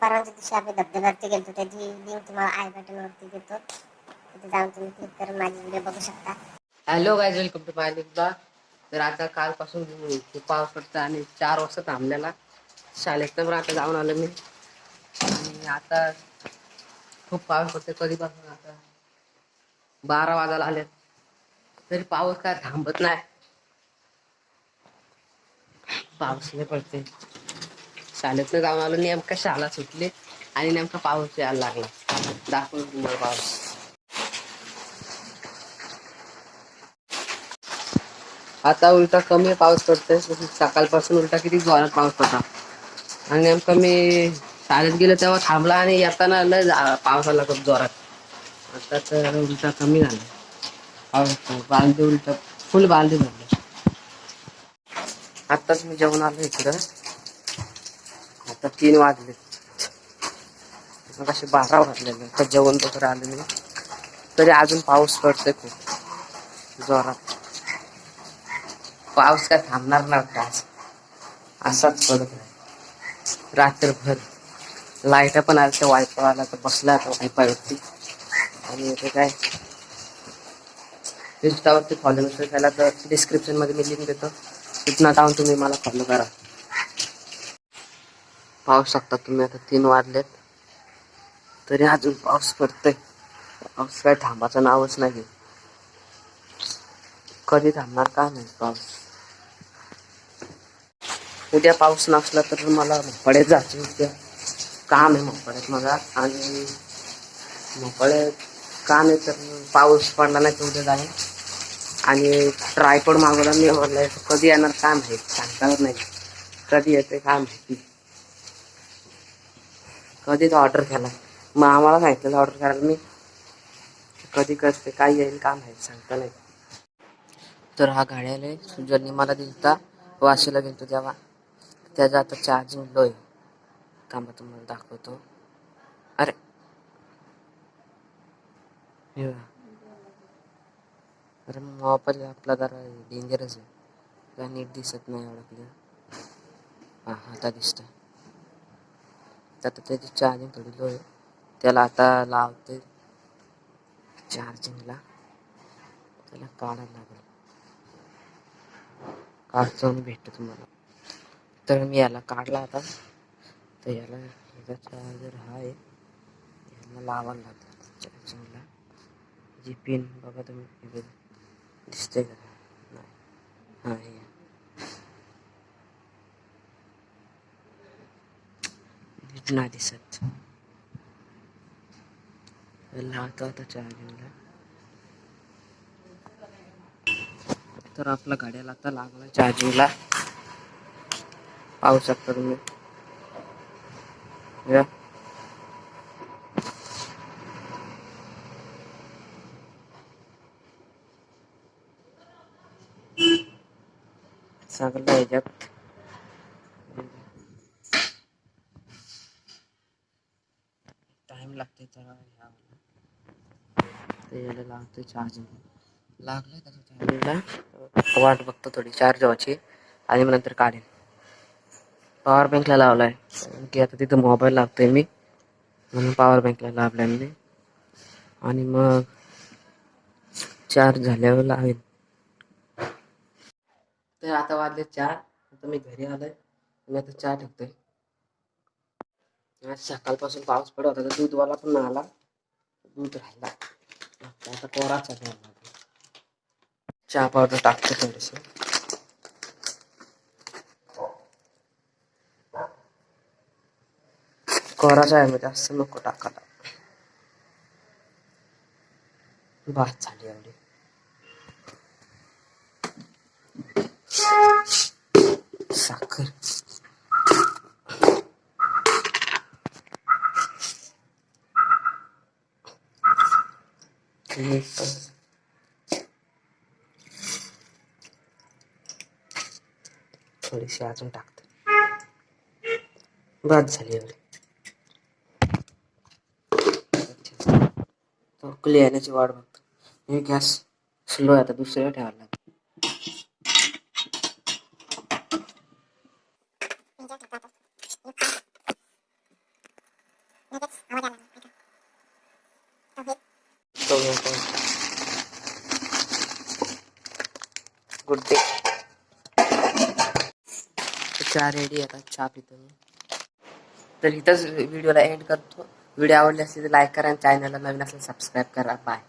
परवाच्या दिवशी आम्ही धबधब्यावरती गेलो त्याची लिंक तुम्हाला आय बटनवरती देतो. तिथे जाऊन तुम्ही क्लिक करून माझे व्हिडिओ बघू शकता. Hello guys welcome to my एकदा तर आता कालपासून खूप पाऊस पडतो आणि चार वाजता थांबलेला. शाळेत तर आता जाऊन आलो मी. आणि आता खूप पाऊस पडतो कधीपासून आता बारा वाजायला आले तरी पाऊस काय थांबत नाही. पाऊस नाही पडते शाळेतनं जाऊन आलो नेमका शाळा सुटली आणि नेमका पाऊस यायला लागला. दाखवून तुम्हाला पाऊस आता उलटा कमी पाऊस पडतोय. सकाळपासून उलटा किती जोरात पाऊस पडता आणि नेमकं मी शाळेत गेलो तेव्हा थांबला आणि येताना लय पाऊस आला खूप जोरात. आता तर उलटा कमी झाला. पाऊस बांधे उलटा फुल बांधे झालं. आताच मी जेवण आलो इकडं. आता तीन वाजले. मग असे बारा वाजलेले. आता जेवण वगैरे आले मी तरी अजून पाऊस पडतोय खूप. जोरात. पाऊस काय थांबणार नव्हता आज. असाच पडत नाही रात्रभर. लाइट पण आल्या त्या वायफाय आला तर बसला आता वायफायवरती आणि इथे काय? इंस्टावरती फॉलो नसेल केला तर डिस्क्रिप्शनमध्ये मी लिंक देतो. तिथनं जाऊन तुम्ही मला फॉलो करा. पाहू शकता तुम्ही आता तीन वाजलेत. तरी अजून पाऊस पडतोय. पाऊस काय थांबाचं नावच नाही कधी थांबणार का नाही पाऊस. उद्या पाऊस नसला तर मला मोपड्यात जायचं उद्या. काम आहे मोकळ्यात मला आणि मोपड्यात काम आहे तर पाऊस पडला नाही तर उद्या जाईन. आणि ट्रायपड मागवला मी म्हणलं कधी येणार काम आहे सांगता नाही. कधी येते काम आहे कधीच ऑर्डर केला? मग आम्हाला सांगितलं ऑर्डर करायला. मी कधी करते काय येईल का माहीत सांगता नाही. तर हा घड्याला ज्यांनी मला दिलता. वाशीला गेलतो तेव्हा. त्याचा आता चार्जिंग लो आहे. थांबा तुम्हाला दाखवतो. अरे. हे मग अरे आपला जरा डेंजरच आहे. काय नीट दिसत नाही एवढं हां आता दिसतं. आता त्याची चार्जिंग थोडी लो आहे. त्याला आता लावते चार्जिंगला त्याला काढायला लागेल. काढतो आणि भेटतो तुम्हाला. तर मी याला काढला आता. तर याला याचा चार्जर हा आहे. याला लावायला लागतं चार्जिंगला जी पिन बघा तुम्ही दिसते का? नाही. हां. घटना दिसत. लावतो आता चार्जिंगला तर आपला गाड्याला आता लागला चार्जिंगला. पाहू शकता तुम्ही. या. सगळं ह्याच्यात टाइम लागते तर ते याला लागते चार्जिंग लागलं त्याचं चार्जिंगला वाट बघतो थोडी चार्ज व्हायची आणि मग नंतर काढेन. पॉवर बँकला लावलाय. की आता तिथं मोबाईल लागतोय मी. म्हणून पॉवर बँकला लावलाय मी. आणि मग चार्ज झाल्यावर लावेन तर आता वाजले चार. आता मी घरी आलोय. मी आता चहा ठेवतोय आज सकाळपासून पाऊस पडत होता तर दूधवाला पण आला. दूध राहिला. आता आता कोराचा चहा पावडर टाकतो थोडस. कोराचा आहे म्हणजे जास्त नको टाकायला. भात झाली एवढी. साखर. मीठ. थोडीशी अजून टाकते. बाद झाली एवढी. तो येण्याची वाट बघतो. हे गॅस स्लो आहे आता दुसऱ्या ठेवायला लागेल. झोपतो झोपतो गुड डे चहा रेडी आता चहा पितो मी. तर इथंच व्हिडिओला एंड करतो. व्हिडिओ आवडले असेल तर लाईक करा आणि चॅनलला नवीन असेल सबस्क्राईब करा. बाय